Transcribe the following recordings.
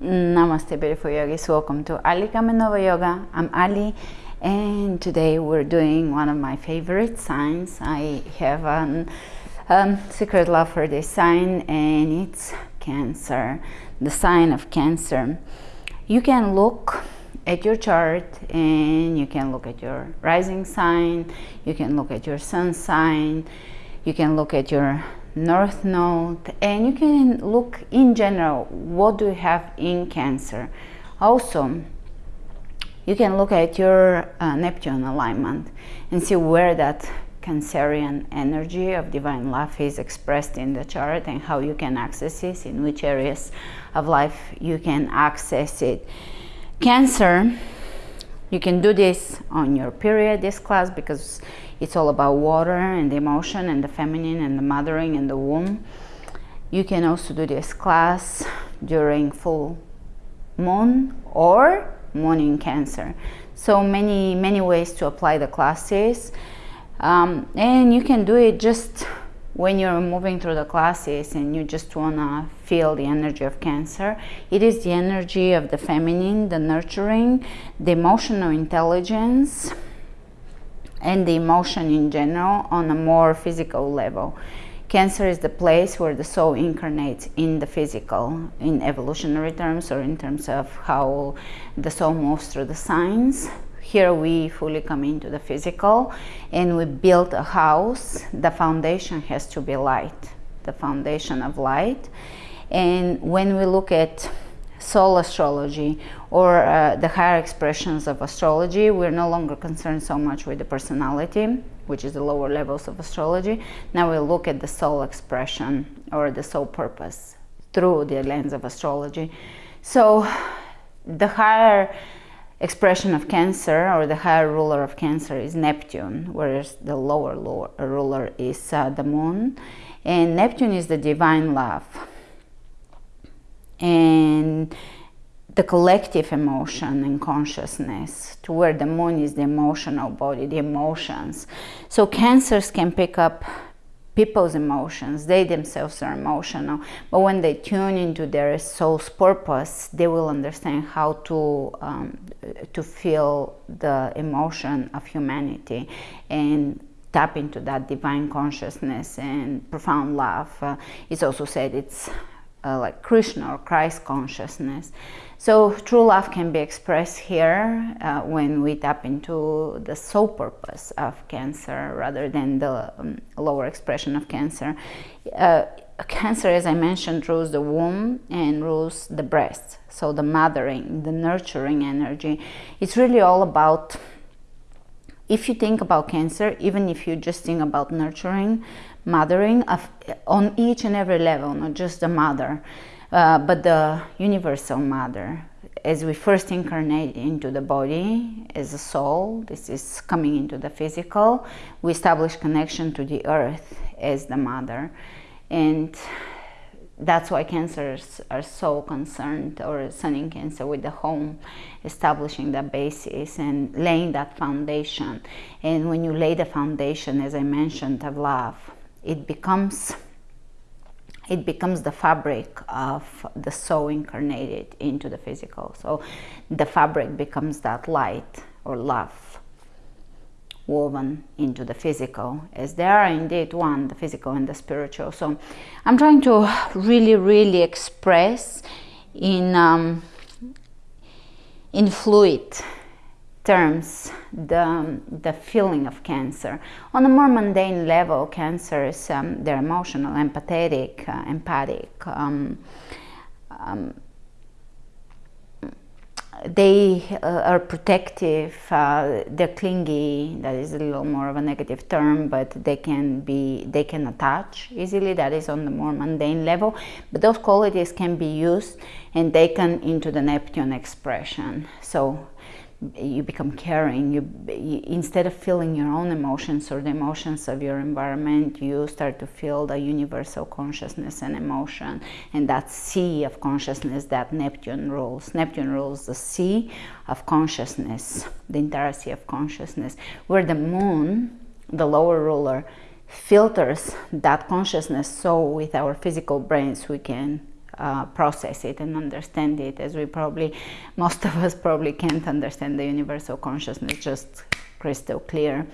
Namaste beautiful yogis, welcome to Ali Kamenova Yoga. I'm Ali and today we're doing one of my favorite signs. I have a um, secret love for this sign and it's Cancer, the sign of Cancer. You can look at your chart and you can look at your rising sign, you can look at your sun sign, you can look at your north node and you can look in general what do you have in cancer. Also you can look at your uh, neptune alignment and see where that cancerian energy of divine love is expressed in the chart and how you can access it in which areas of life you can access it. Cancer you can do this on your period this class because it's all about water and the emotion and the feminine and the mothering and the womb. You can also do this class during full moon or moon in cancer. So many, many ways to apply the classes. Um, and you can do it just when you're moving through the classes and you just want to feel the energy of cancer it is the energy of the feminine the nurturing the emotional intelligence and the emotion in general on a more physical level. Cancer is the place where the soul incarnates in the physical, in evolutionary terms or in terms of how the soul moves through the signs. Here we fully come into the physical and we build a house. The foundation has to be light, the foundation of light. And when we look at soul astrology or uh, the higher expressions of astrology. We're no longer concerned so much with the personality, which is the lower levels of astrology. Now we look at the soul expression or the soul purpose through the lens of astrology. So the higher expression of Cancer or the higher ruler of Cancer is Neptune, whereas the lower, lower ruler is uh, the moon. And Neptune is the divine love and the collective emotion and consciousness to where the moon is the emotional body the emotions. So cancers can pick up people's emotions. They themselves are emotional. But when they tune into their soul's purpose they will understand how to um, to feel the emotion of humanity and tap into that divine consciousness and profound love. Uh, it's also said it's uh, like Krishna or Christ consciousness. So true love can be expressed here uh, when we tap into the soul purpose of cancer rather than the um, lower expression of cancer. Uh, cancer, as I mentioned, rules the womb and rules the breast. So the mothering, the nurturing energy. It's really all about if you think about cancer, even if you just think about nurturing, mothering of, on each and every level, not just the mother, uh, but the universal mother. As we first incarnate into the body as a soul, this is coming into the physical, we establish connection to the earth as the mother. And that's why cancers are so concerned or sun in cancer with the home establishing that basis and laying that foundation and when you lay the foundation as i mentioned of love it becomes it becomes the fabric of the soul incarnated into the physical. So the fabric becomes that light or love woven into the physical as they are indeed one the physical and the spiritual. So i'm trying to really really express in um, in fluid terms the, the feeling of cancer. On a more mundane level, cancers, um, they're emotional, empathetic, uh, empathic, um, um, they uh, are protective, uh, they're clingy, that is a little more of a negative term, but they can be, they can attach easily, that is on the more mundane level, but those qualities can be used and taken into the Neptune expression. So you become caring you, you, instead of feeling your own emotions or the emotions of your environment you start to feel the universal consciousness and emotion and that sea of consciousness that neptune rules. Neptune rules the sea of consciousness the entire sea of consciousness where the moon the lower ruler filters that consciousness so with our physical brains we can uh, process it and understand it. As we probably most of us probably can't understand the universal consciousness just crystal clear.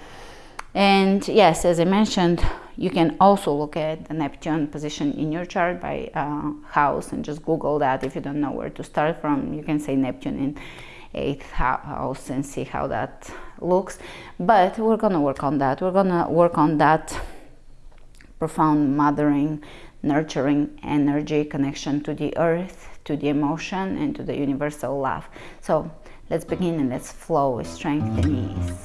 And yes as i mentioned you can also look at the neptune position in your chart by uh, house and just google that. If you don't know where to start from you can say neptune in eighth house and see how that looks. But we're gonna work on that. We're gonna work on that profound mothering nurturing energy connection to the earth to the emotion and to the universal love. So let's begin and let's flow strength and ease.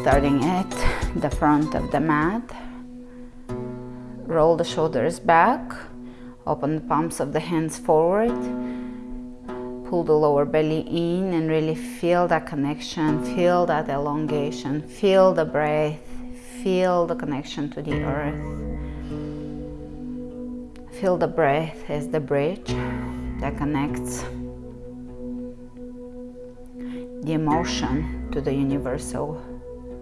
Starting at the front of the mat roll the shoulders back Open the palms of the hands forward. Pull the lower belly in and really feel that connection, feel that elongation, feel the breath, feel the connection to the earth. Feel the breath as the bridge that connects the emotion to the universal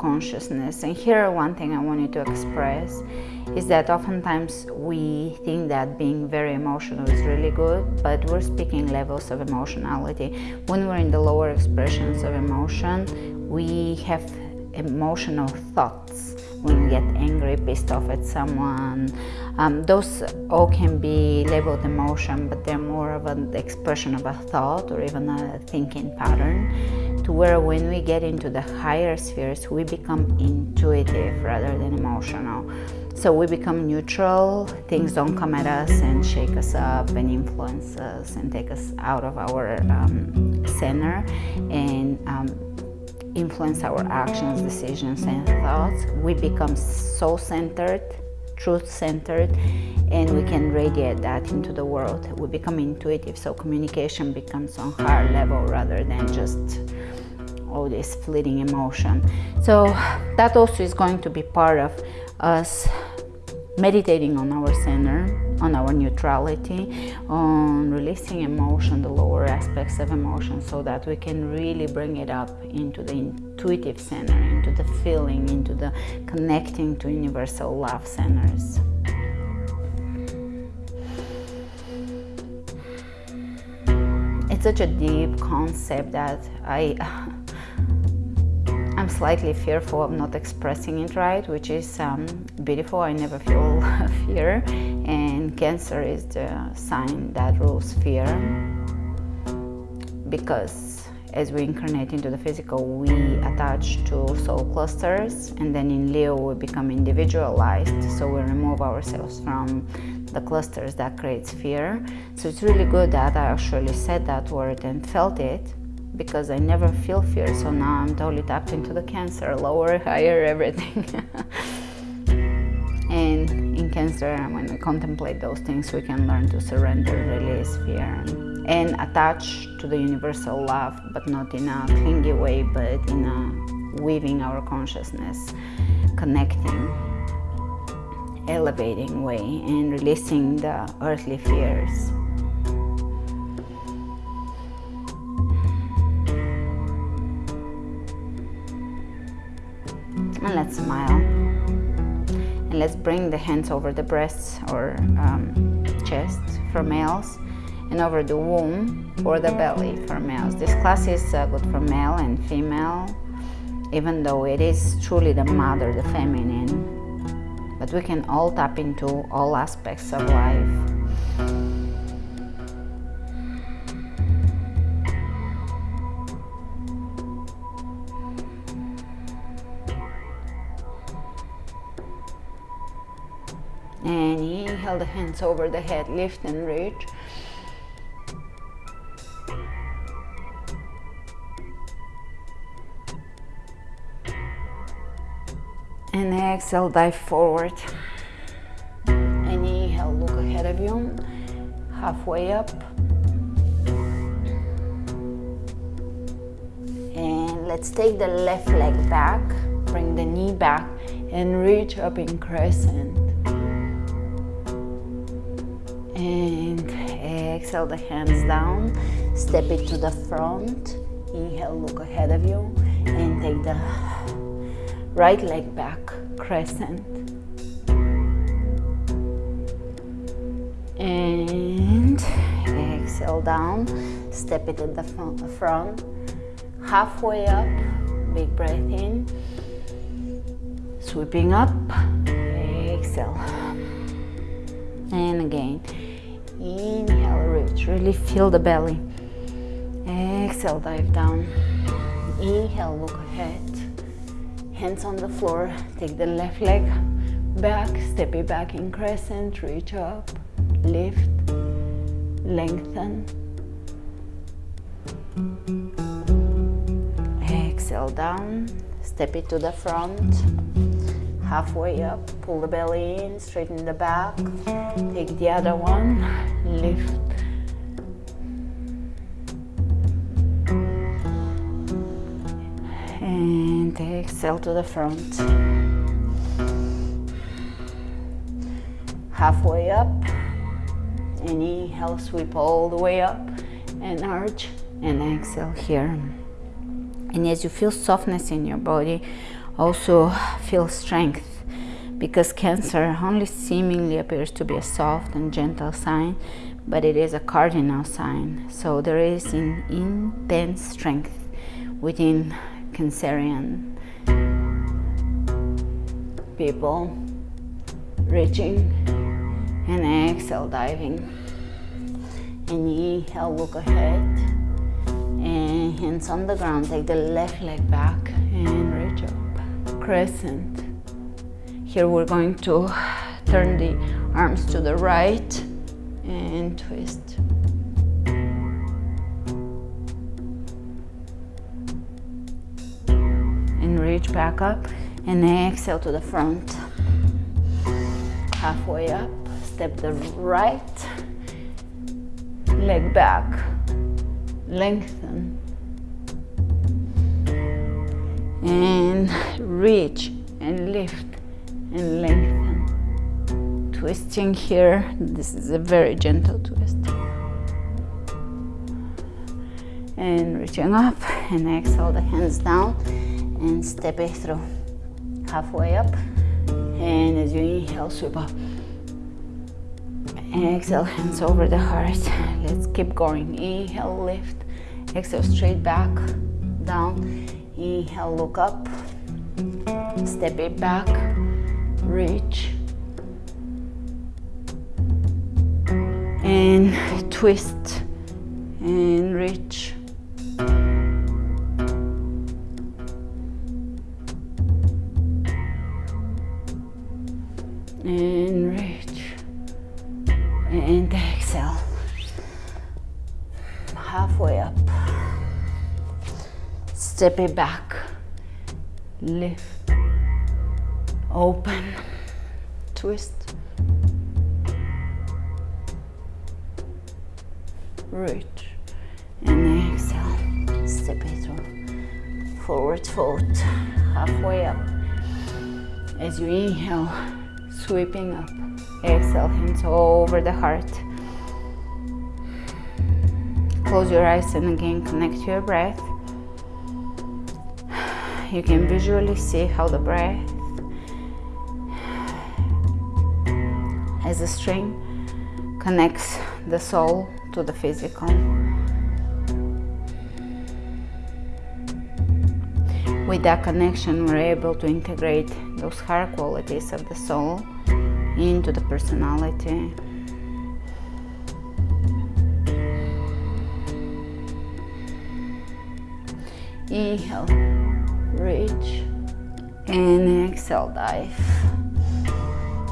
consciousness. And here, one thing I wanted to express is that oftentimes we think that being very emotional is really good, but we're speaking levels of emotionality. When we're in the lower expressions of emotion, we have emotional thoughts when we get angry, pissed off at someone. Um, those all can be labeled emotion, but they're more of an expression of a thought or even a thinking pattern. Where when we get into the higher spheres, we become intuitive rather than emotional. So we become neutral, things don't come at us and shake us up and influence us and take us out of our um, center and um, influence our actions, decisions, and thoughts. We become so centered, truth centered, and we can radiate that into the world. We become intuitive, so communication becomes on higher level rather than just all this fleeting emotion. So that also is going to be part of us meditating on our center, on our neutrality, on releasing emotion, the lower aspects of emotion, so that we can really bring it up into the intuitive center, into the feeling, into the connecting to universal love centers. It's such a deep concept that I slightly fearful of not expressing it right, which is um, beautiful. I never feel fear, and Cancer is the sign that rules fear because as we incarnate into the physical, we attach to soul clusters, and then in Leo, we become individualized. So we remove ourselves from the clusters that creates fear. So it's really good that I actually said that word and felt it because I never feel fear. So now I'm totally tapped into the cancer, lower, higher, everything. and in cancer, when we contemplate those things, we can learn to surrender, release fear, and attach to the universal love, but not in a clingy way, but in a weaving our consciousness, connecting, elevating way, and releasing the earthly fears. And let's smile. And let's bring the hands over the breasts or um, chest for males and over the womb or the belly for males. This class is uh, good for male and female even though it is truly the mother the feminine. But we can all tap into all aspects of life inhale the hands over the head lift and reach. And exhale dive forward. And inhale look ahead of you. Halfway up. And let's take the left leg back. Bring the knee back and reach up in crescent exhale the hands down. Step it to the front. Inhale look ahead of you. And take the right leg back crescent. And exhale down. Step it in the front. Halfway up big breath in. Sweeping up. Exhale. And again inhale reach. Really feel the belly. Exhale dive down. Inhale look ahead. Hands on the floor. Take the left leg back. Step it back in crescent. Reach up. Lift. Lengthen. Exhale down. Step it to the front halfway up pull the belly in straighten the back take the other one lift. And exhale to the front. Halfway up and inhale sweep all the way up and arch and exhale here. And as you feel softness in your body also feel strength because cancer only seemingly appears to be a soft and gentle sign but it is a cardinal sign. So there is an intense strength within cancerian people reaching and exhale diving. And inhale look ahead. And hands on the ground take the left leg back and reach up crescent. Here we're going to turn the arms to the right and twist. And reach back up and exhale to the front. Halfway up step the right leg back. Lengthen and reach and lift and lengthen. Twisting here this is a very gentle twist. And reaching up and exhale the hands down and step it through. Halfway up and as you inhale sweep up. Exhale hands over the heart. Let's keep going. Inhale lift. Exhale straight back down inhale look up. Step it back. Reach. And twist. And reach step it back. Lift. Open. Twist. Reach. And exhale. Step it through forward fold. Halfway up. As you inhale sweeping up. Exhale hands over the heart. Close your eyes and again connect to your breath you can visually see how the breath as a string connects the soul to the physical. With that connection we're able to integrate those higher qualities of the soul into the personality. Inhale reach and exhale dive.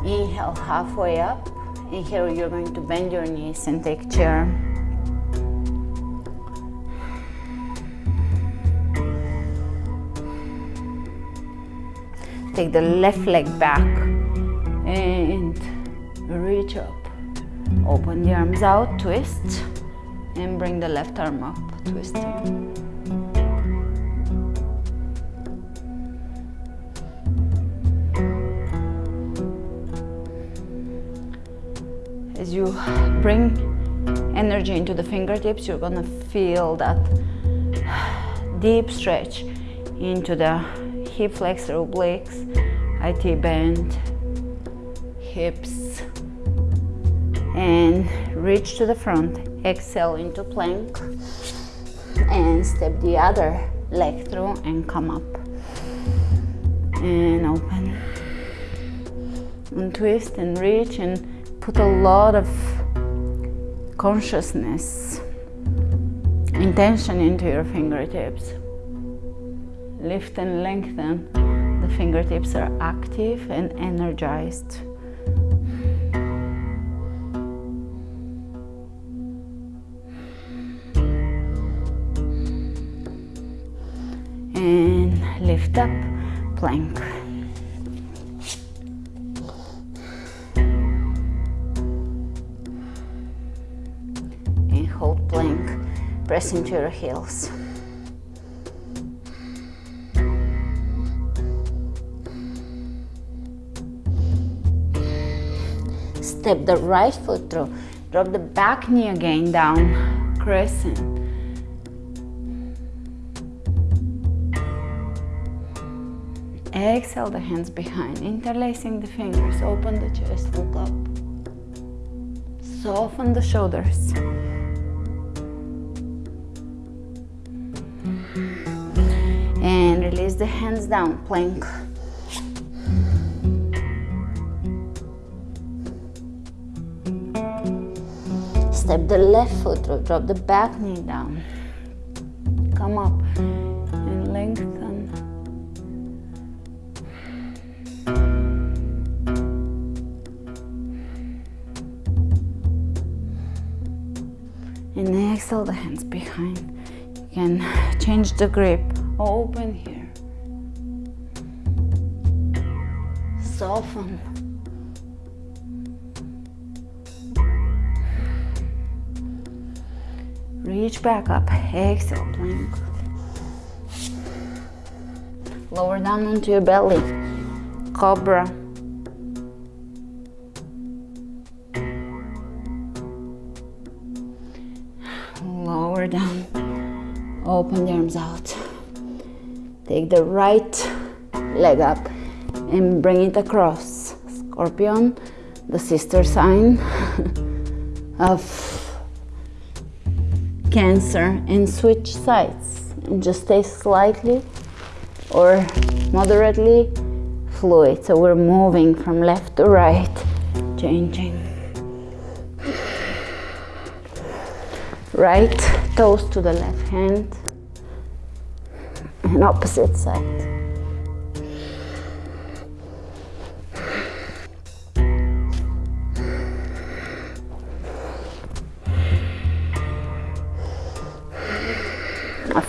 Inhale halfway up. And here you're going to bend your knees and take chair. Take the left leg back and reach up. Open the arms out twist and bring the left arm up twisting as you bring energy into the fingertips, you're gonna feel that deep stretch into the hip flexor obliques, IT band, hips, and reach to the front. Exhale into plank and step the other leg through and come up and open and twist and reach and put a lot of consciousness intention into your fingertips. Lift and lengthen. The fingertips are active and energized. And lift up plank press into your heels. Step the right foot through. Drop the back knee again down, crescent. Exhale the hands behind, interlacing the fingers, open the chest, look up. Soften the shoulders. The hands down plank. Step the left foot drop the back knee down. Come up and lengthen. And exhale the hands behind. You can change the grip. Open here. Soften. Reach back up. Exhale, plank. Lower down onto your belly. Cobra. Lower down. Open the arms out. Take the right leg up and bring it across. Scorpion, the sister sign of Cancer, and switch sides. And just stay slightly or moderately fluid. So we're moving from left to right, changing. Right toes to the left hand and opposite side.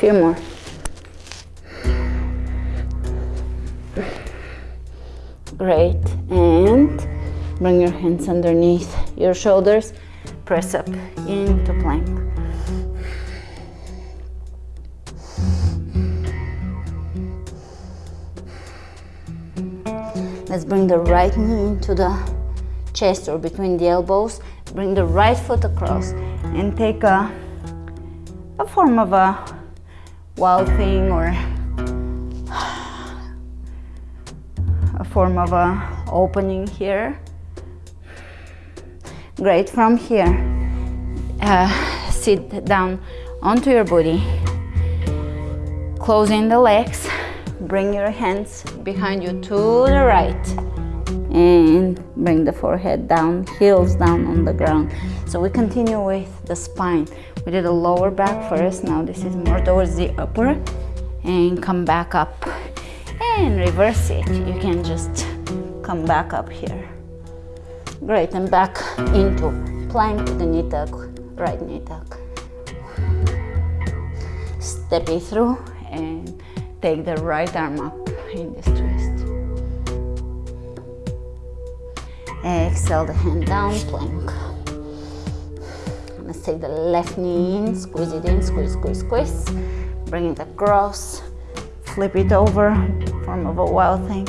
Few more. Great. And bring your hands underneath your shoulders. Press up into plank. Let's bring the right knee into the chest or between the elbows. Bring the right foot across and take a, a form of a wild thing or a form of a opening here. Great, from here, uh, sit down onto your booty, closing the legs, bring your hands behind you to the right and bring the forehead down, heels down on the ground. So we continue with the spine. We did the lower back first, now this is more towards the upper and come back up and reverse it. You can just come back up here. Great, and back into plank with the knee tuck, right knee tuck. Step it through and take the right arm up in this twist. Exhale the hand down, plank. Let's take the left knee in, squeeze it in, squeeze, squeeze, squeeze. Bring it across, flip it over, form of a wild thing.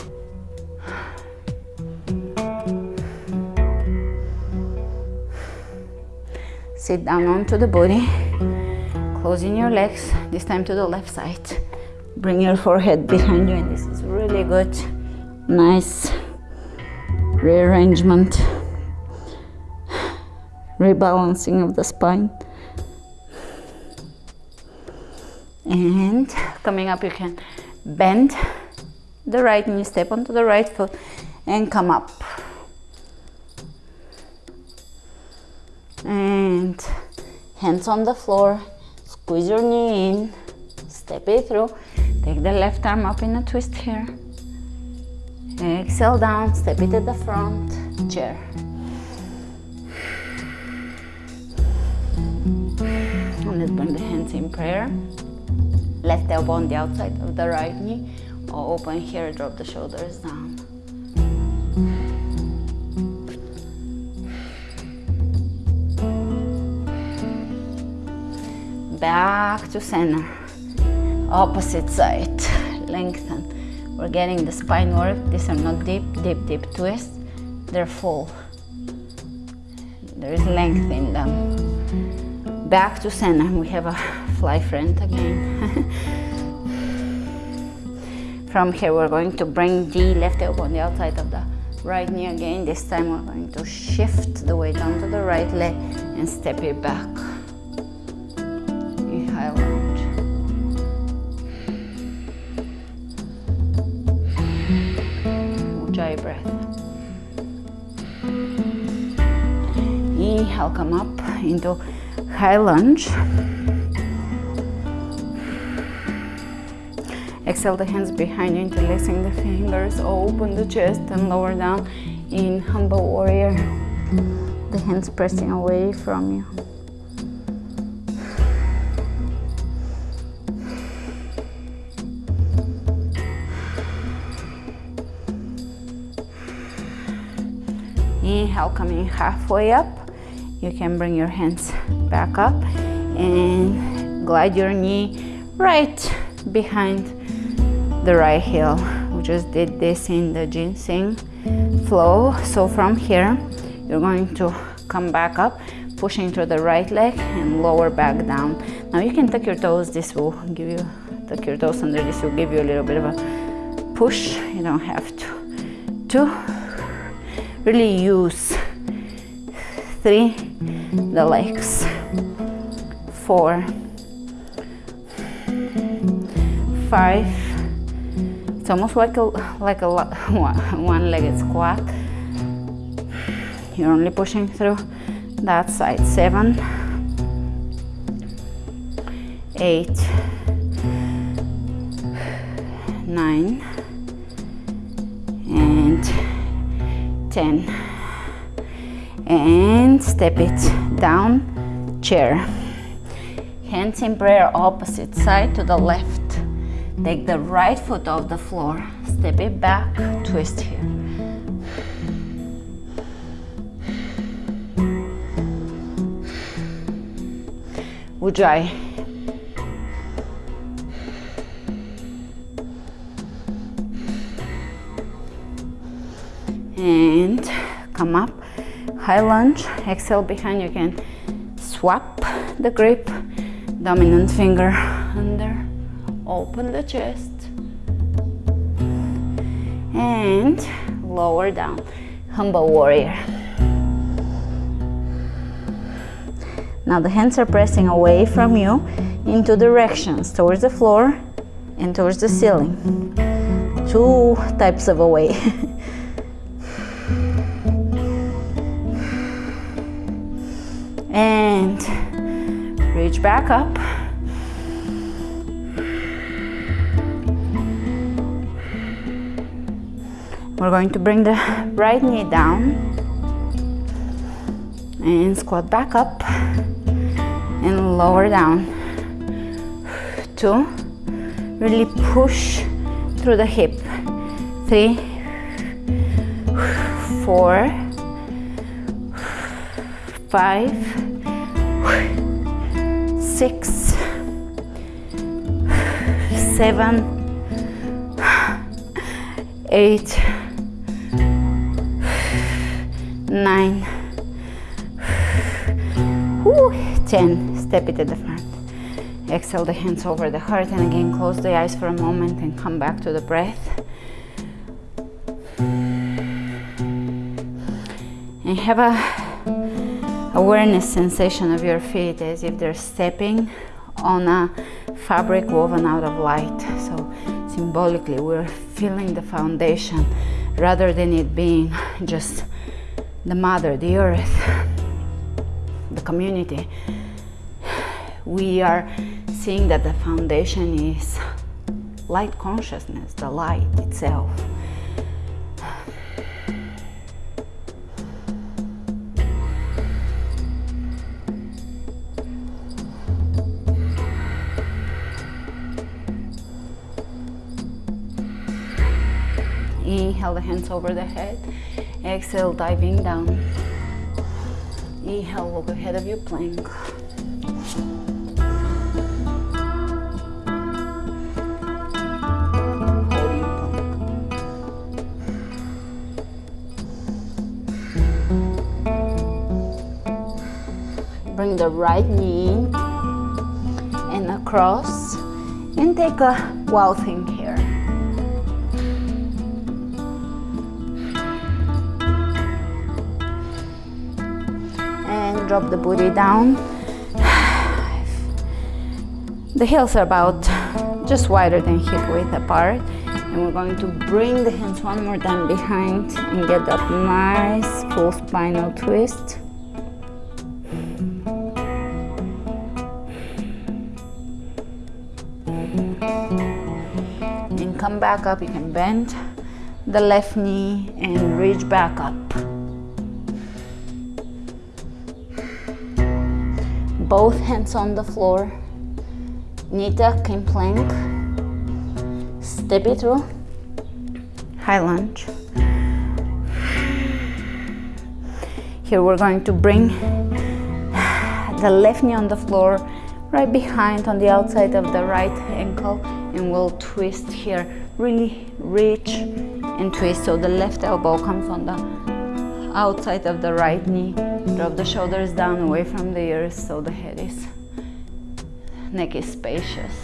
sit down onto the body closing your legs this time to the left side. Bring your forehead behind you and this is really good. Nice rearrangement rebalancing of the spine. And coming up you can bend the right knee step onto the right foot and come up. And hands on the floor squeeze your knee in step it through take the left arm up in a twist here. Exhale down step it to the front chair and bring the hands in prayer. Left elbow on the outside of the right knee or open here drop the shoulders down. Back to center. Opposite side. Lengthen. We're getting the spine work. These are not deep deep deep twists. They're full. There is length in them back to center we have a fly friend again. From here we're going to bring the left elbow on the outside of the right knee again. This time we're going to shift the weight onto the right leg and step it back. Inhale breath. Inhale, come up into high lunge. Exhale the hands behind you, interlacing the fingers, open the chest and lower down in humble warrior. The hands pressing away from you. inhale coming halfway up you can bring your hands back up and glide your knee right behind the right heel. We just did this in the ginseng flow. So from here you're going to come back up pushing through the right leg and lower back down. Now you can tuck your toes. This will give you tuck your toes under. This will give you a little bit of a push. You don't have to to really use three the legs. Four. Five. It's almost like a like a one-legged squat. You're only pushing through that side. Seven. Eight. Nine. And 10 and step it down chair. Hands in prayer opposite side to the left. Take the right foot off the floor. Step it back twist here. Ujjayi and come up high lunge exhale behind you can swap the grip dominant finger under open the chest and lower down. Humble warrior. Now the hands are pressing away from you into directions towards the floor and towards the ceiling. Two types of away up. We're going to bring the right knee down and squat back up and lower down two really push through the hip. Three four five, six, seven, eight, nine, Woo, 10 step it at the front. Exhale the hands over the heart and again close the eyes for a moment and come back to the breath. And have a awareness sensation of your feet as if they're stepping on a fabric woven out of light. So symbolically we're feeling the foundation rather than it being just the mother the earth the community. We are seeing that the foundation is light consciousness the light itself Inhale the hands over the head. Exhale, diving down. Inhale, look ahead of you, plank. Bring the right knee in and across and take a wow drop the booty down. The heels are about just wider than hip width apart. And we're going to bring the hands one more time behind and get that nice full spinal twist. And come back up, you can bend the left knee and reach back up. Both hands on the floor, knee tuck in plank, step it through, high lunge. Here we're going to bring the left knee on the floor, right behind on the outside of the right ankle, and we'll twist here. Really reach and twist so the left elbow comes on the outside of the right knee Drop the shoulders down away from the ears so the head is, neck is spacious.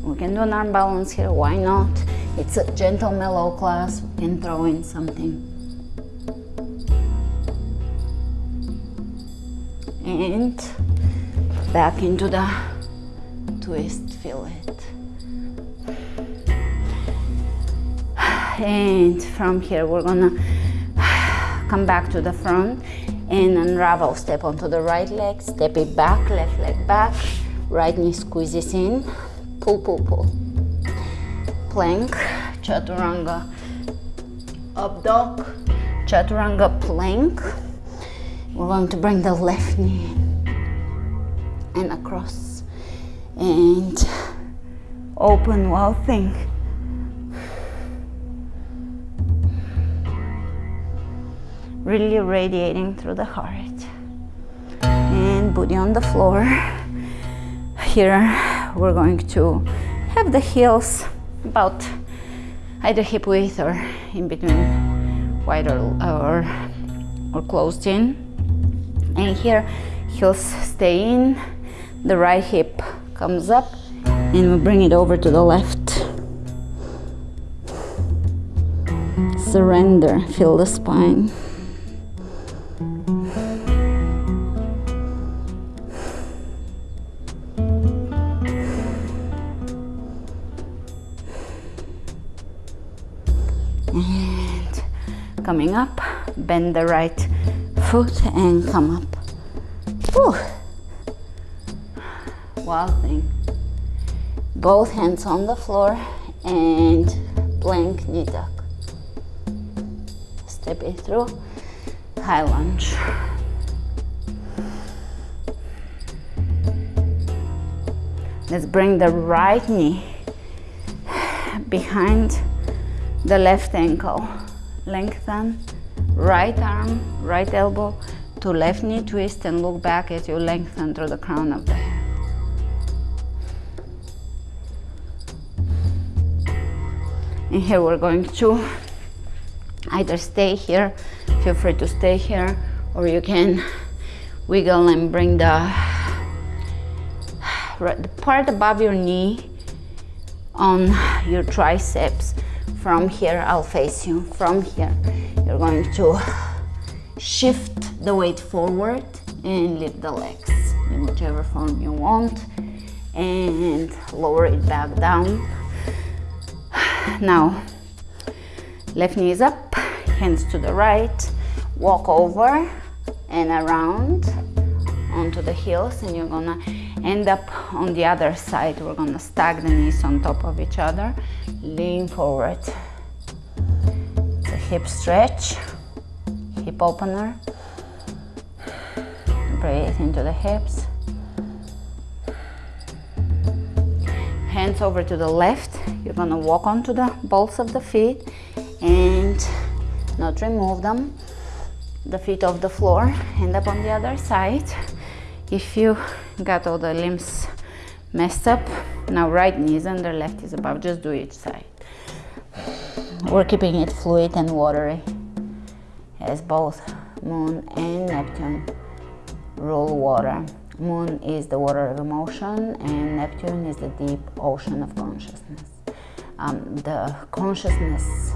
We can do an arm balance here, why not? It's a gentle mellow class, we can throw in something. And back into the twist, feel it. And from here. We're gonna come back to the front and unravel. Step onto the right leg step it back left leg back. Right knee squeezes in. Pull pull pull. Plank chaturanga. Up dog chaturanga plank. We're going to bring the left knee and across and open wild thing really radiating through the heart. And booty on the floor. Here we're going to have the heels about either hip width or in between wide or, or, or closed in. And here heels stay in, the right hip comes up and we bring it over to the left. Surrender, feel the spine. Coming up. Bend the right foot and come up. Whew. wild thing. Both hands on the floor and plank knee tuck. Step it through. High lunge. Let's bring the right knee behind the left ankle lengthen right arm, right elbow. To left knee twist and look back as you lengthen through the crown of the head. And here we're going to either stay here feel free to stay here or you can wiggle and bring the, the part above your knee on your triceps from here I'll face you. From here you're going to shift the weight forward and lift the legs in whichever form you want and lower it back down. Now left knee is up hands to the right walk over and around onto the heels and you're gonna end up on the other side. We're gonna stack the knees on top of each other lean forward. Hip stretch hip opener. Breathe into the hips. Hands over to the left. You're gonna walk onto the balls of the feet and not remove them. The feet off the floor. End up on the other side. If you got all the limbs messed up. Now right knee is under left is above. Just do each side. We're keeping it fluid and watery as both moon and neptune rule water. Moon is the water of emotion and neptune is the deep ocean of consciousness. Um, the consciousness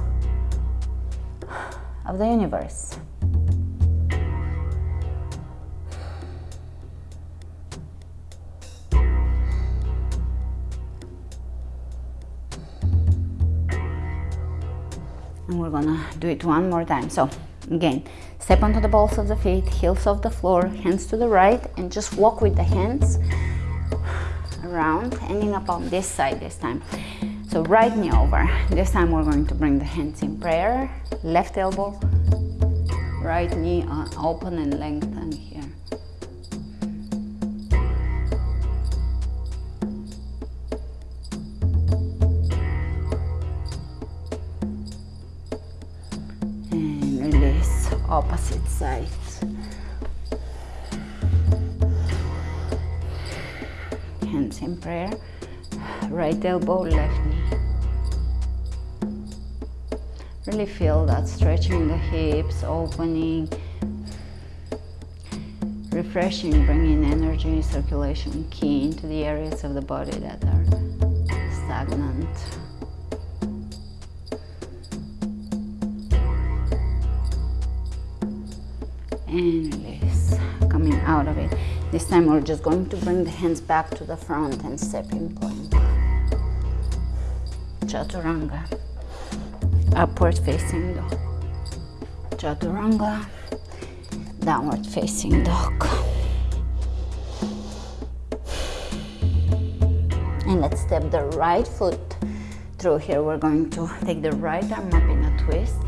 of the universe we're gonna do it one more time. So again step onto the balls of the feet heels off the floor hands to the right and just walk with the hands around ending up on this side this time. So right knee over. This time we're going to bring the hands in prayer. Left elbow right knee uh, open and lengthen opposite sides. Hands in prayer, right elbow, left knee. Really feel that stretching the hips, opening, refreshing, bringing energy, circulation, key into the areas of the body that are stagnant. Out of it. This time we're just going to bring the hands back to the front and step in plank chaturanga. Upward facing dog. Chaturanga. Downward facing dog. And let's step the right foot through here. We're going to take the right arm up in a twist.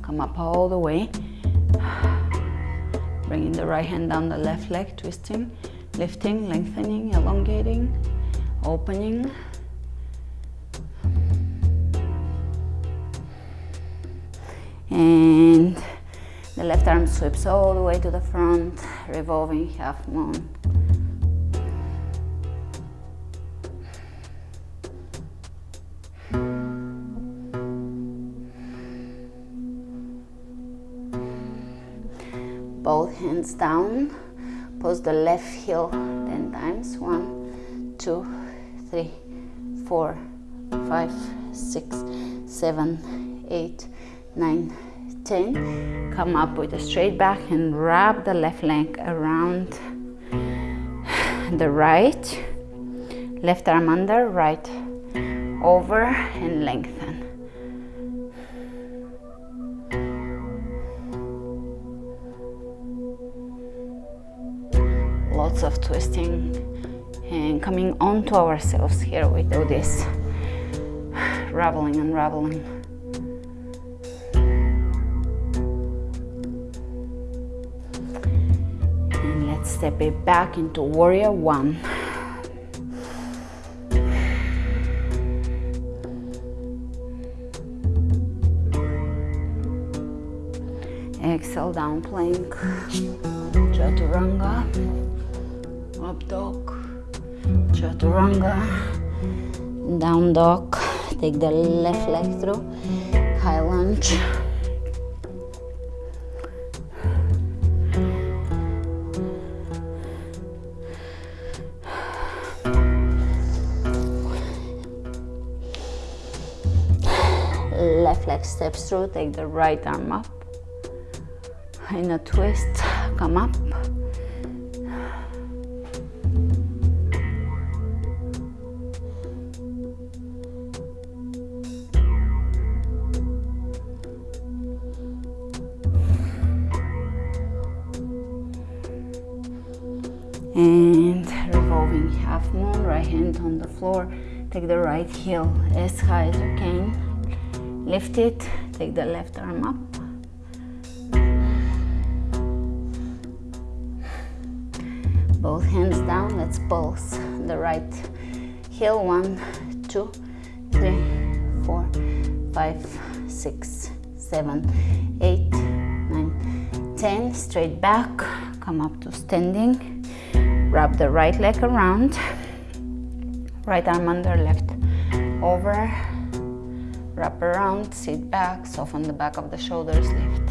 Come up all the way Bringing the right hand down the left leg, twisting, lifting, lengthening, elongating, opening. And the left arm sweeps all the way to the front, revolving half moon. Hands down pose the left heel 10 times. One two three four five six seven eight nine ten. Come up with a straight back and wrap the left leg around the right. Left arm under right over and lengthen of twisting and coming onto ourselves here we do this raveling unraveling and let's step it back into warrior one. Exhale down plank chaturanga dog chaturanga down dog take the left leg through high lunge. Left leg steps through, take the right arm up. In a twist, come up. And revolving half moon right hand on the floor. Take the right heel as high as you can. Lift it take the left arm up. Both hands down let's pulse. The right heel one two three four five six seven eight nine ten. Straight back come up to standing wrap the right leg around right arm under left over wrap around sit back soften the back of the shoulders lift.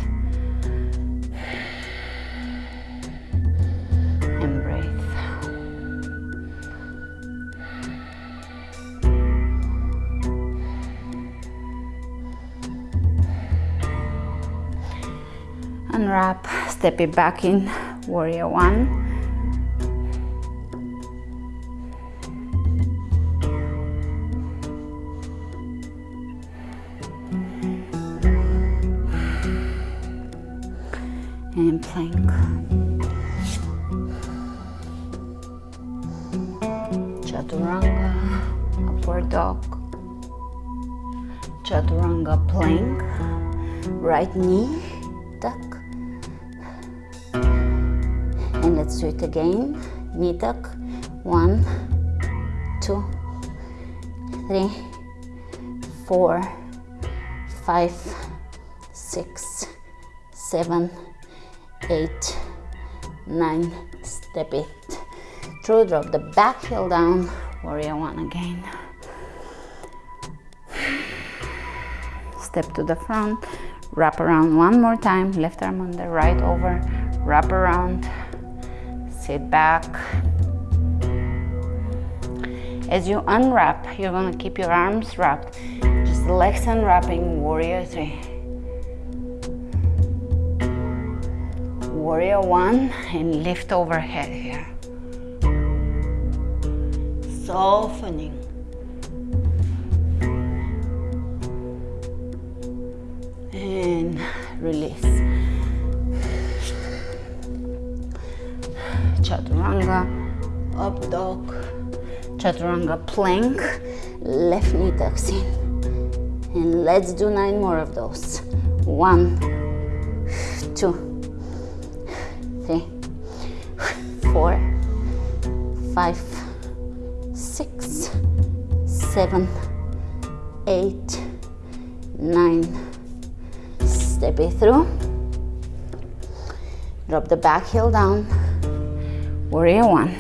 And breathe. Unwrap step it back in warrior one right knee tuck. And let's do it again. Knee tuck, one, two, three, four, five, six, seven, eight, nine, step it through, drop the back heel down, warrior one again. Step to the front, wrap around one more time, left arm on the right over, wrap around, sit back. As you unwrap, you're gonna keep your arms wrapped, just legs unwrapping, warrior three. warrior one and lift overhead here. Softening. Release. Chaturanga, up dog, chaturanga plank, left knee tucks in. And let's do nine more of those. One, two, three, four, five, six, seven, eight, nine. Step it through. Drop the back heel down. Warrior one.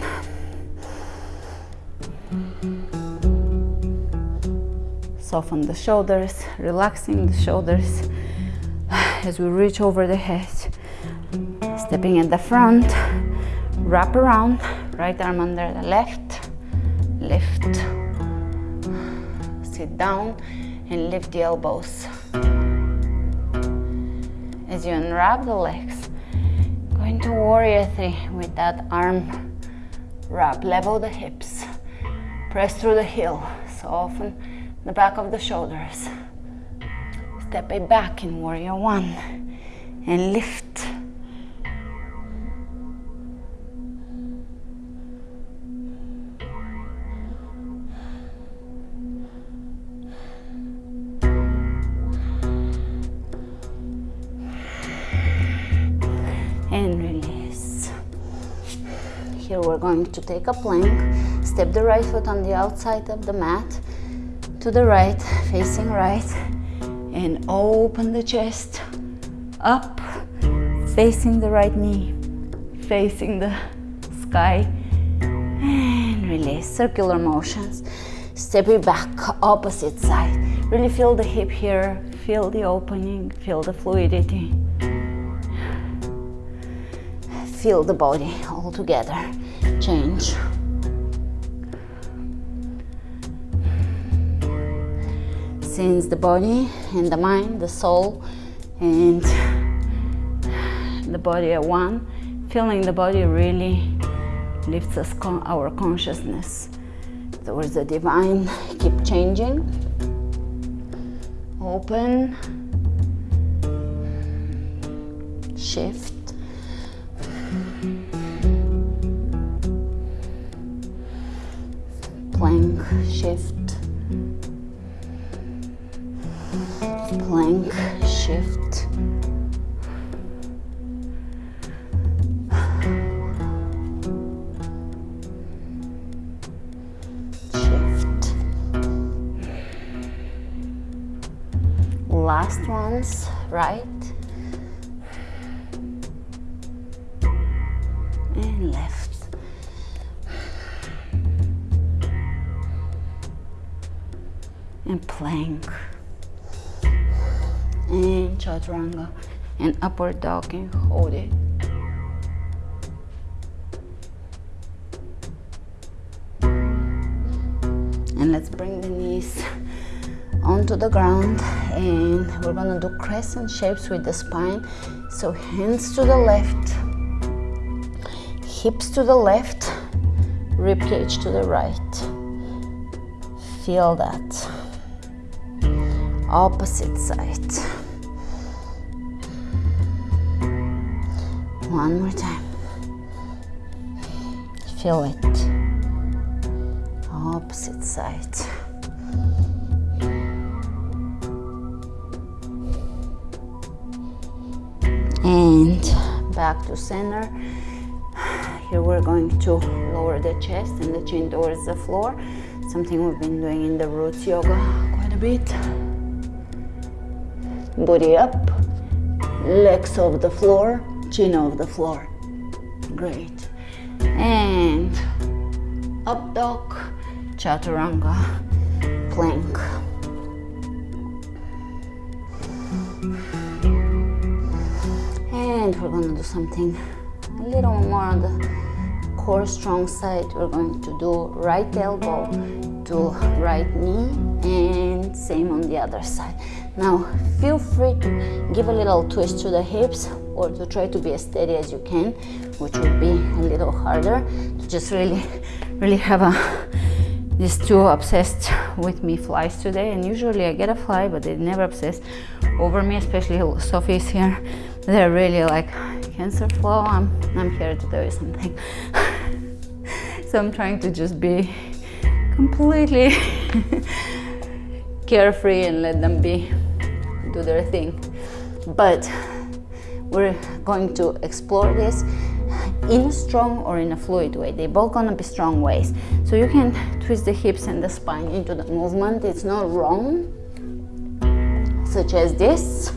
Soften the shoulders, relaxing the shoulders as we reach over the head stepping at the front wrap around right arm under the left lift sit down and lift the elbows as you unwrap the legs. Go into warrior three with that arm wrap. Level the hips. Press through the heel. Soften the back of the shoulders. Step it back in warrior one and lift going to take a plank, step the right foot on the outside of the mat, to the right, facing right, and open the chest up, facing the right knee, facing the sky, and release, circular motions. Step it back, opposite side. Really feel the hip here, feel the opening, feel the fluidity. Feel the body all together change. Since the body and the mind, the soul and the body are one, feeling the body really lifts us con our consciousness towards the divine. Keep changing. Open. Shift. Plank, shift. Plank, shift. Shift. Last ones, right? Chaturanga. And upward dog and hold it. And let's bring the knees onto the ground and we're gonna do crescent shapes with the spine so hands to the left hips to the left rib cage to the right feel that opposite side one more time. Feel it. Opposite side. And back to center. Here we're going to lower the chest and the chin towards the floor. Something we've been doing in the roots yoga quite a bit. Body up. Legs off the floor chin off the floor. Great. And up dog chaturanga plank. And we're to do something a little more on the core strong side. We're going to do right elbow to right knee and same on the other side. Now feel free to give a little twist to the hips or to try to be as steady as you can which would be a little harder to just really really have a these two obsessed with me flies today. And usually I get a fly but they never obsess over me especially Sophie's here. They're really like cancer flow I'm, I'm here to you something. So I'm trying to just be completely carefree and let them be do their thing. But we're going to explore this in a strong or in a fluid way. They're both gonna be strong ways. So you can twist the hips and the spine into the movement. It's not wrong such as this.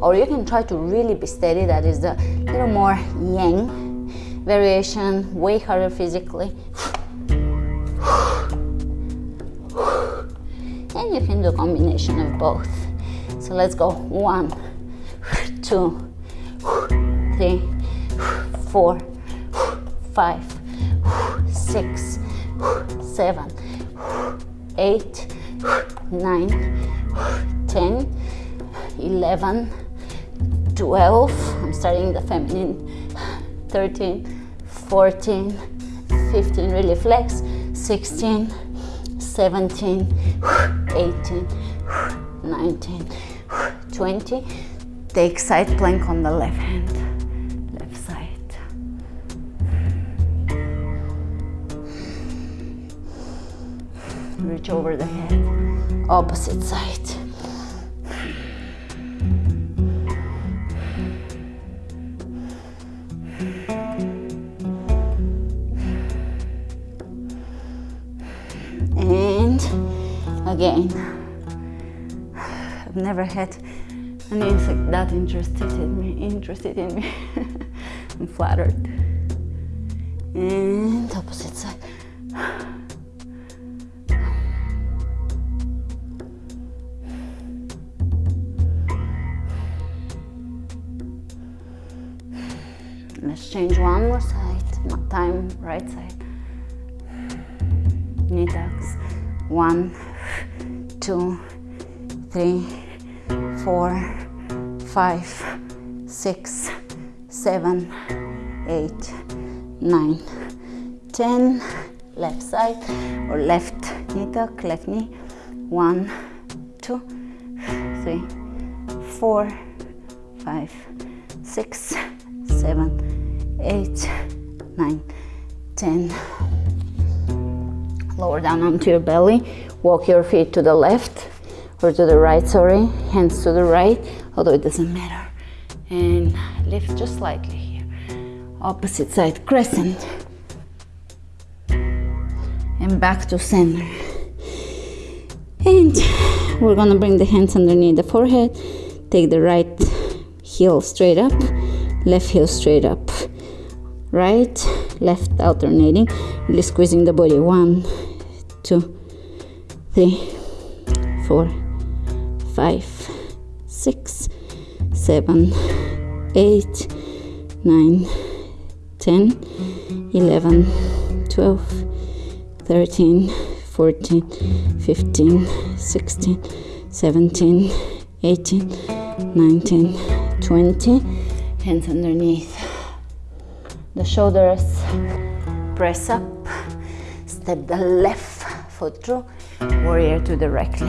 Or you can try to really be steady that is the little more yang variation way harder physically. And you can do a combination of both. So let's go. One two three four five six seven eight nine ten eleven 12 i'm starting the feminine. 13 14 15 really flex. 16 17 18 19 20 take side plank on the left hand. Left side. Reach over the head. Opposite side. And again. I've never had and he's like that interested in me, interested in me. I'm flattered. And opposite side. Let's change one more side, time right side. Knee tucks. One, two, three, four, five six seven eight nine. Ten left side or left knee tuck left knee. One two three four five six seven eight nine. Ten. Lower down onto your belly. Walk your feet to the left or to the right sorry. Hands to the right although it doesn't matter. And lift just slightly here. Opposite side crescent. And back to center. And we're gonna bring the hands underneath the forehead. Take the right heel straight up left heel straight up. Right left alternating. Really squeezing the body. One two three four five six seven eight nine ten eleven twelve thirteen fourteen fifteen sixteen seventeen eighteen nineteen twenty. Hands underneath. The shoulders press up. Step the left foot through. Warrior two directly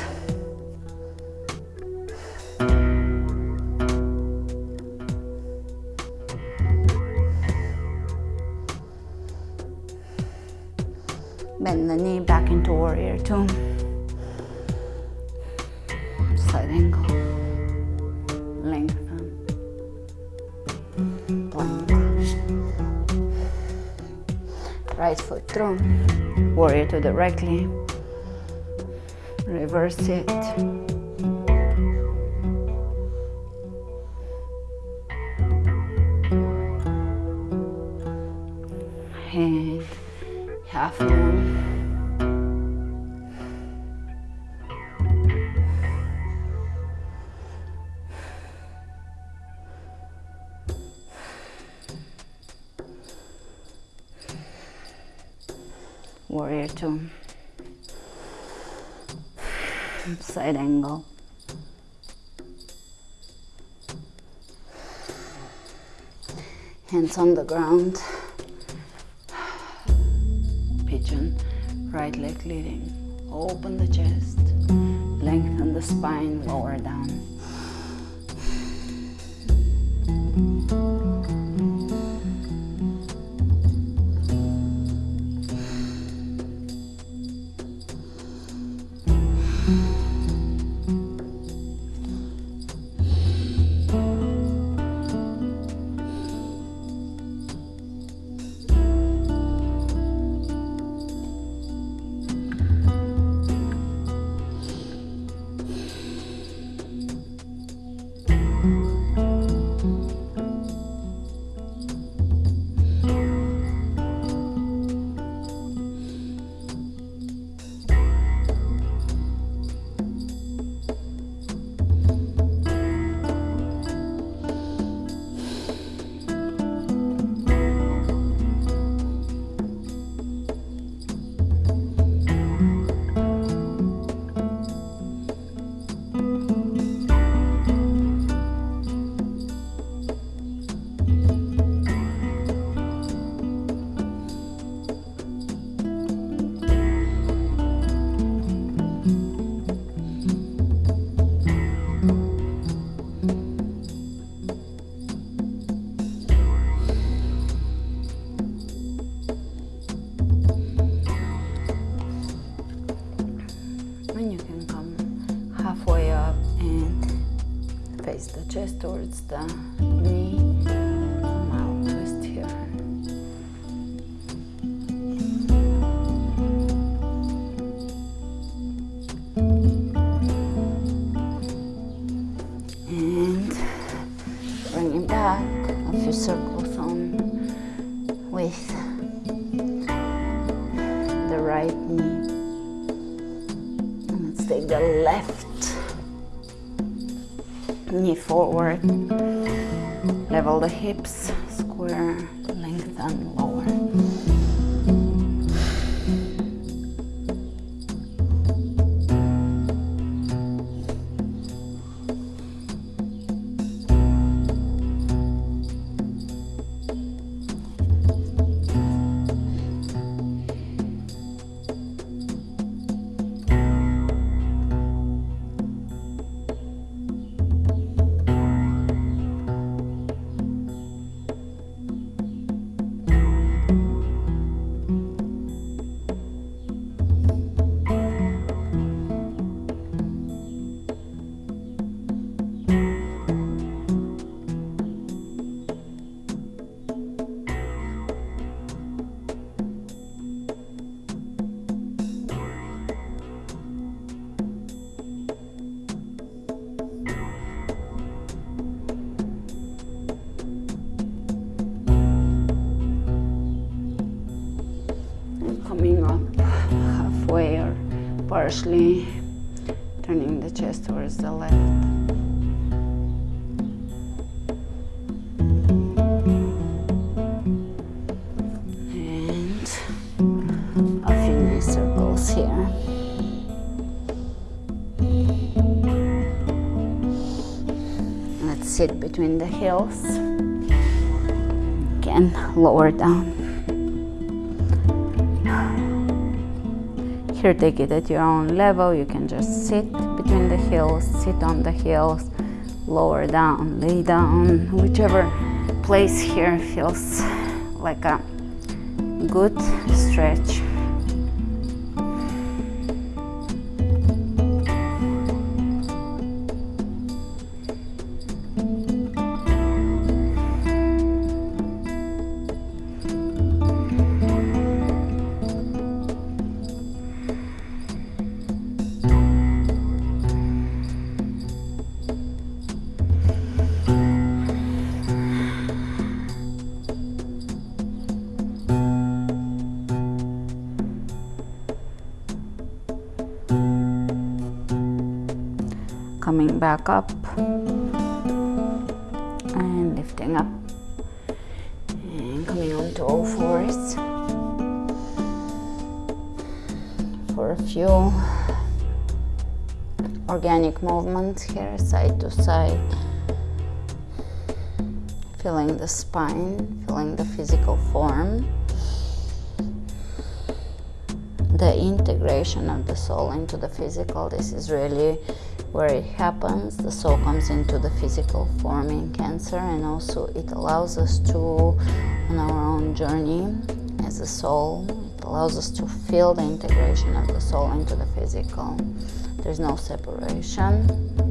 warrior two. Side angle. Lengthen. Plank. Um. Right foot through. Warrior two directly. Reverse it. half moon warrior two side angle. Hands on the ground. Pigeon right leg leading. Open the chest. Lengthen the spine lower down forward, level the hips, heels. Again, lower down. Here, take it at your own level. You can just sit between the heels, sit on the heels, lower down, lay down, whichever place here feels like a good stretch. Back up and lifting up. And coming on to all fours. For a few organic movements here side to side. Feeling the spine feeling the physical form. The integration of the soul into the physical this is really where it happens the soul comes into the physical form in cancer and also it allows us to on our own journey as a soul it allows us to feel the integration of the soul into the physical. There's no separation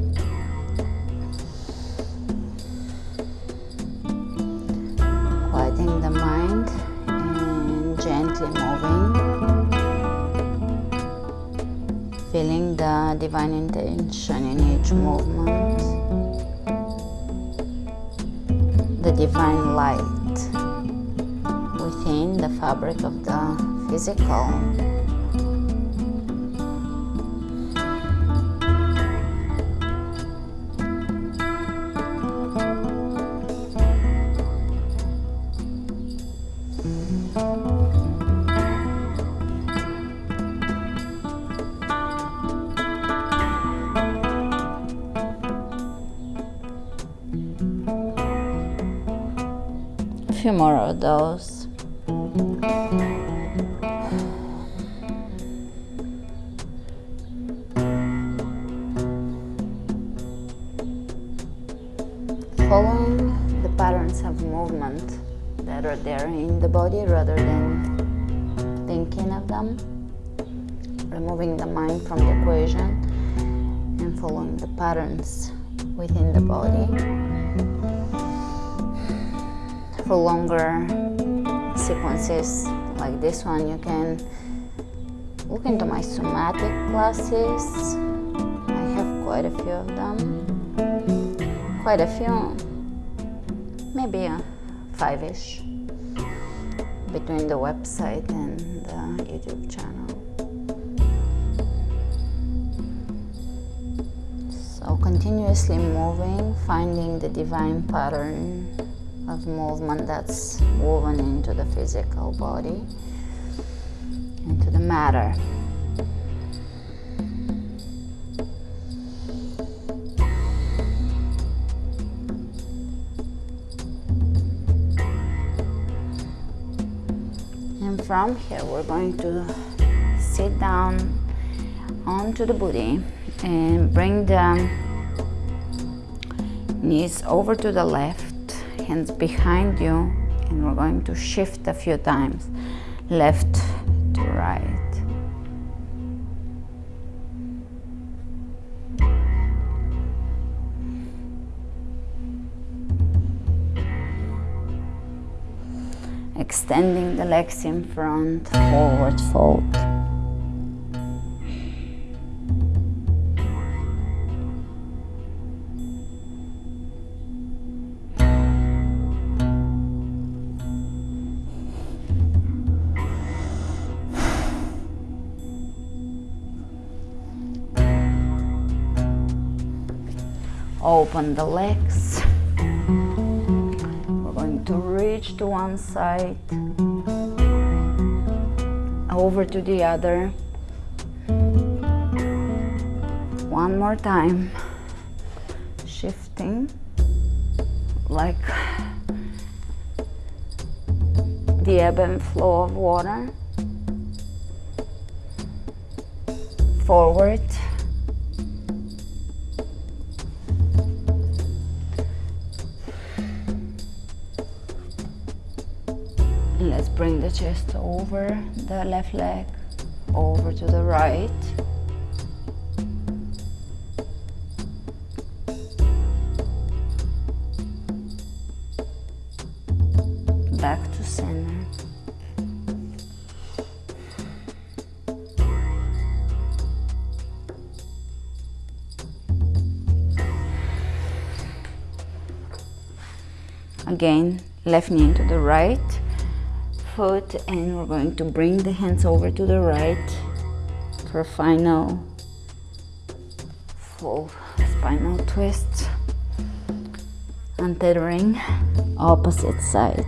each movement, the divine light within the fabric of the physical. Few more of those. Following the patterns of movement that are there in the body rather than thinking of them, removing the mind from the equation and following the patterns within the body. For longer sequences like this one, you can look into my somatic classes. I have quite a few of them. Quite a few, maybe uh, five-ish between the website and the YouTube channel. So continuously moving, finding the divine pattern of movement that's woven into the physical body, into the matter. And from here we're going to sit down onto the booty and bring the knees over to the left hands behind you and we're going to shift a few times left to right extending the legs in front, forward fold. Open the legs We're going to reach to one side, over to the other. One more time, shifting like the ebb and flow of water. Forward chest over the left leg, over to the right. Back to center. Again, left knee to the right foot and we're going to bring the hands over to the right for final full spinal twist untethering opposite side.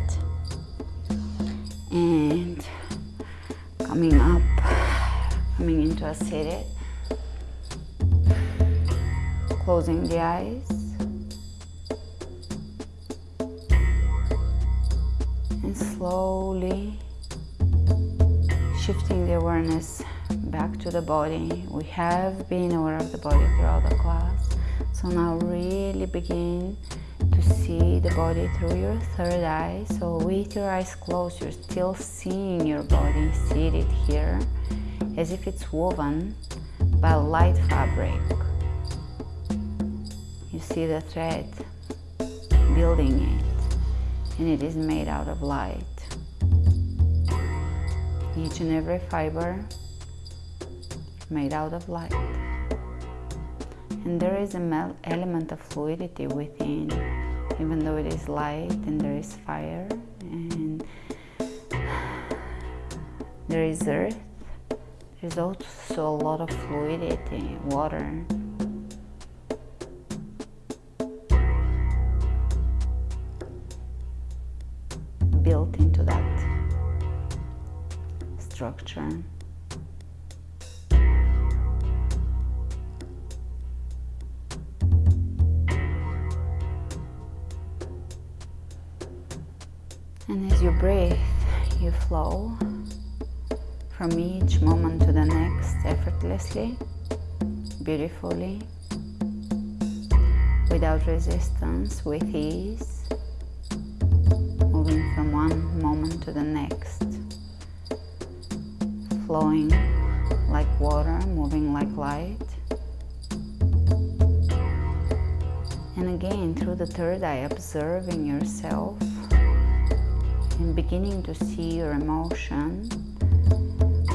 And coming up coming into a seated closing the eyes awareness back to the body. We have been aware of the body throughout the class. So now really begin to see the body through your third eye. So with your eyes closed, you're still seeing your body seated here as if it's woven by light fabric. You see the thread building it and it is made out of light each and every fiber made out of light. And there is an element of fluidity within, even though it is light and there is fire and there is earth, there's also a lot of fluidity, water. Structure. And as you breathe, you flow from each moment to the next effortlessly, beautifully, without resistance, with ease, moving from one moment to the next flowing like water, moving like light. And again, through the third eye, observing yourself and beginning to see your emotion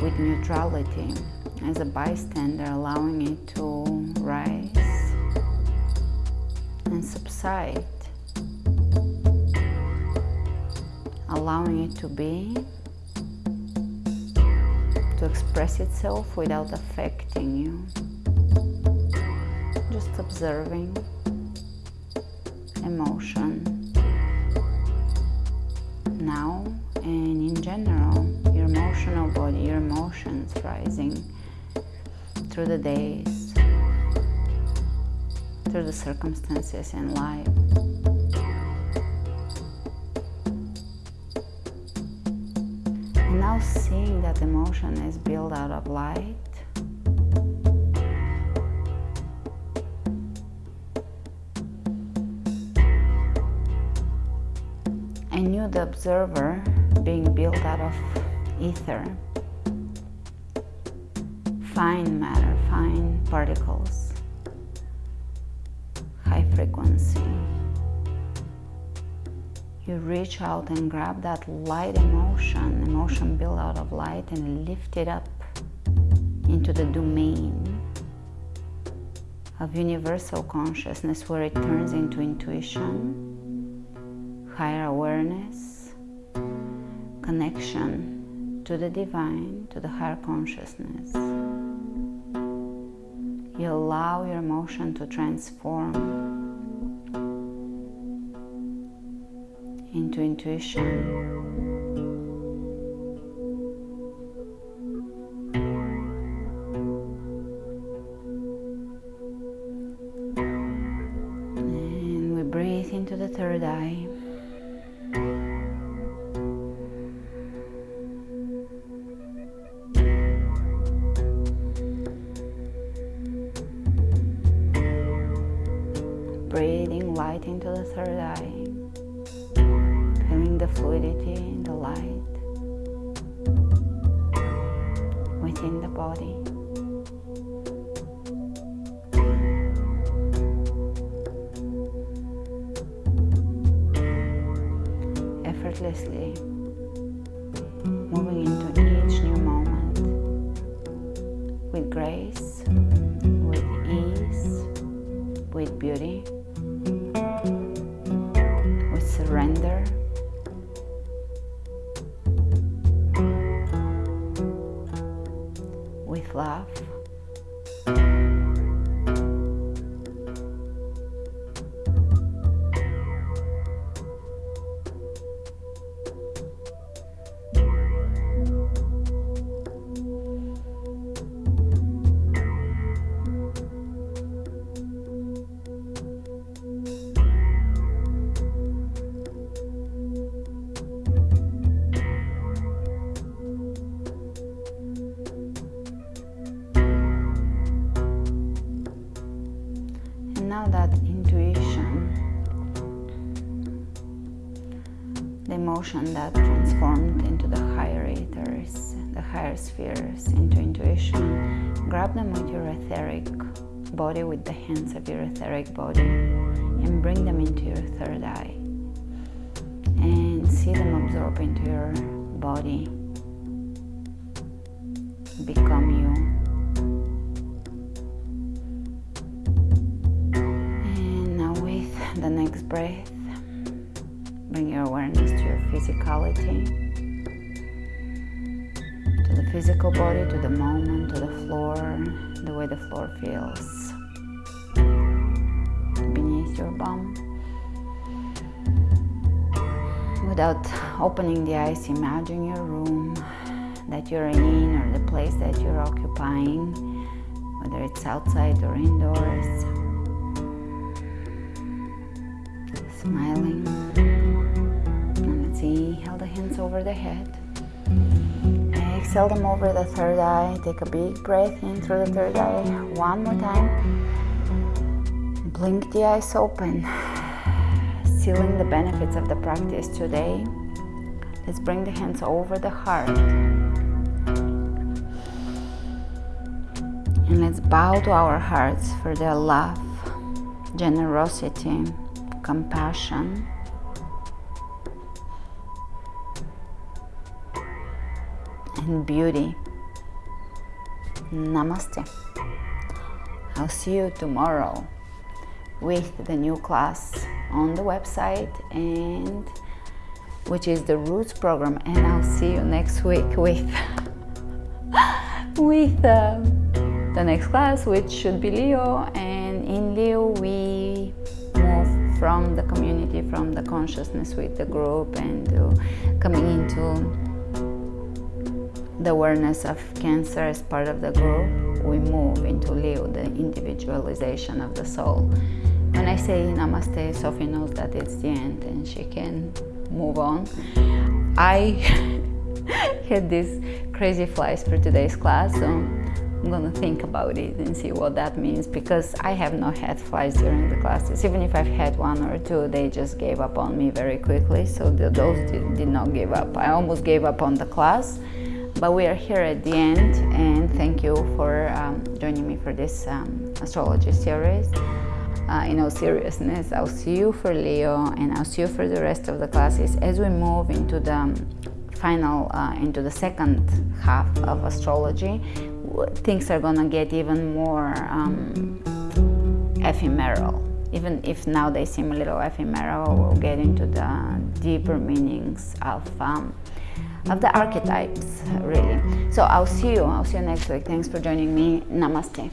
with neutrality as a bystander, allowing it to rise and subside, allowing it to be, express itself without affecting you, just observing emotion. Now and in general your emotional body your emotions rising through the days through the circumstances in life seeing that emotion is built out of light. I knew the observer being built out of ether, fine matter, fine particles, You reach out and grab that light emotion, emotion built out of light, and lift it up into the domain of universal consciousness where it turns into intuition higher awareness, connection to the divine, to the higher consciousness. You allow your emotion to transform into intuition. Surrender. With love. Opening the eyes, imagine your room that you're in or the place that you're occupying, whether it's outside or indoors. smiling. And let's inhale the hands over the head. Exhale them over the third eye. Take a big breath in through the third eye. One more time. Blink the eyes open. Sealing the benefits of the practice today. Let's bring the hands over the heart. And let's bow to our hearts for their love, generosity, compassion, and beauty. Namaste. I'll see you tomorrow with the new class on the website and which is the roots program and I'll see you next week with with uh, the next class which should be Leo and in Leo we move from the community from the consciousness with the group and uh, coming into the awareness of cancer as part of the group we move into Leo the individualization of the soul. When I say namaste Sophie knows that it's the end and she can move on. I had these crazy flies for today's class, so I'm gonna think about it and see what that means because I have not had flies during the classes. Even if I've had one or two, they just gave up on me very quickly, so the, those did, did not give up. I almost gave up on the class, but we are here at the end and thank you for um, joining me for this um, astrology series uh, in all seriousness, I'll see you for Leo and I'll see you for the rest of the classes as we move into the final, uh, into the second half of astrology. Things are gonna get even more um, ephemeral. Even if now they seem a little ephemeral, we'll get into the deeper meanings of um, of the archetypes, really. So I'll see you. I'll see you next week. Thanks for joining me. Namaste.